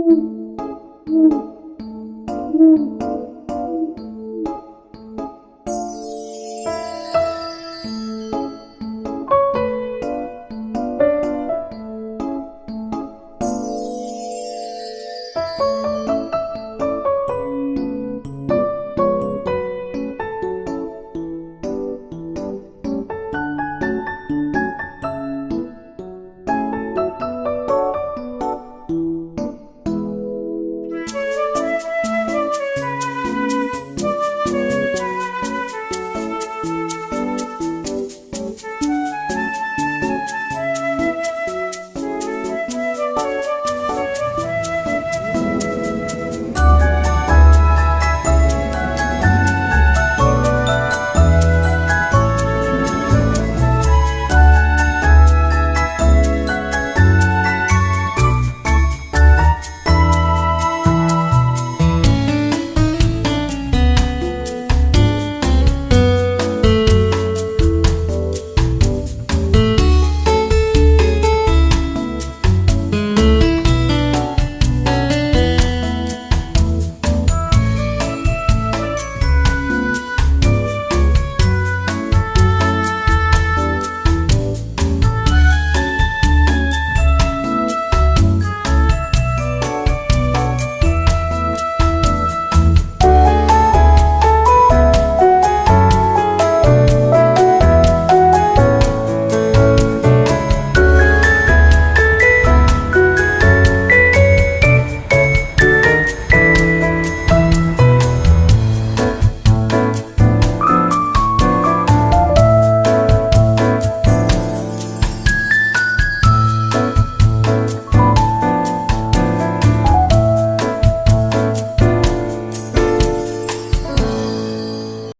Mm-hmm.